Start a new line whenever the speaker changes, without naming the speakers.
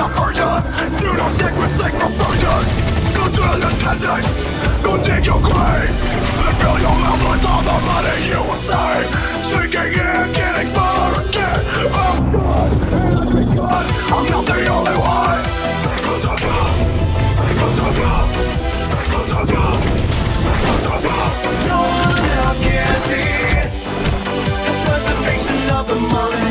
subversion Pseudo sacred sick perversion Go to the peasants Go dig your graves And fill your mouth with all the money you will save. Sinking in, getting smaller again I'm oh, God, and I'm begun I'm not the only one. Psychosocial Psychosocial Psychosocial Psychosocial No one else can see The preservation of the mind.